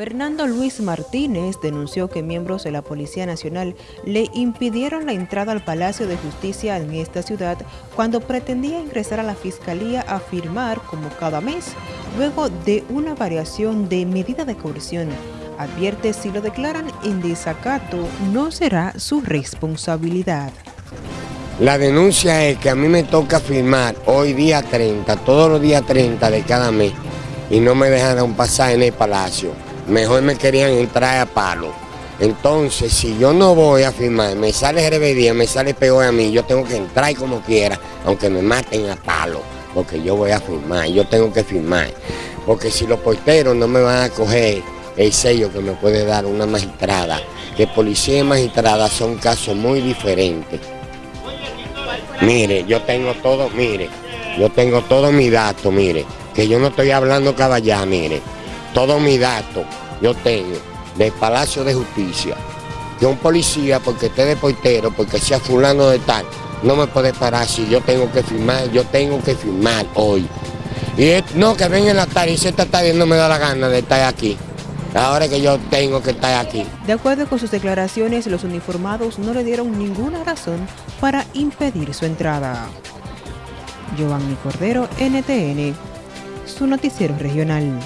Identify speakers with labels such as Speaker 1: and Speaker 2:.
Speaker 1: Fernando Luis Martínez denunció que miembros de la Policía Nacional le impidieron la entrada al Palacio de Justicia en esta ciudad cuando pretendía ingresar a la Fiscalía a firmar como cada mes, luego de una variación de medida de coerción. Advierte si lo declaran en desacato no será su responsabilidad.
Speaker 2: La denuncia es que a mí me toca firmar hoy día 30, todos los días 30 de cada mes, y no me dejan un pasaje en el Palacio mejor me querían entrar a palo. Entonces, si yo no voy a firmar, me sale rebeldía, me sale peor a mí, yo tengo que entrar como quiera, aunque me maten a palo, porque yo voy a firmar, yo tengo que firmar. Porque si los porteros no me van a coger el sello que me puede dar una magistrada, que policía y magistrada son casos muy diferentes. Mire, yo tengo todo, mire, yo tengo todo mi dato, mire, que yo no estoy hablando caballá, mire todo mi dato yo tengo del Palacio de Justicia. Que un policía, porque esté de portero, porque sea fulano de tal, no me puede parar si yo tengo que firmar, yo tengo que firmar hoy. Y no, que venga en la tarde y se está tarde no me da la gana de estar aquí. Ahora que yo tengo que estar aquí.
Speaker 1: De acuerdo con sus declaraciones, los uniformados no le dieron ninguna razón para impedir su entrada. Giovanni Cordero, NTN, su noticiero regional.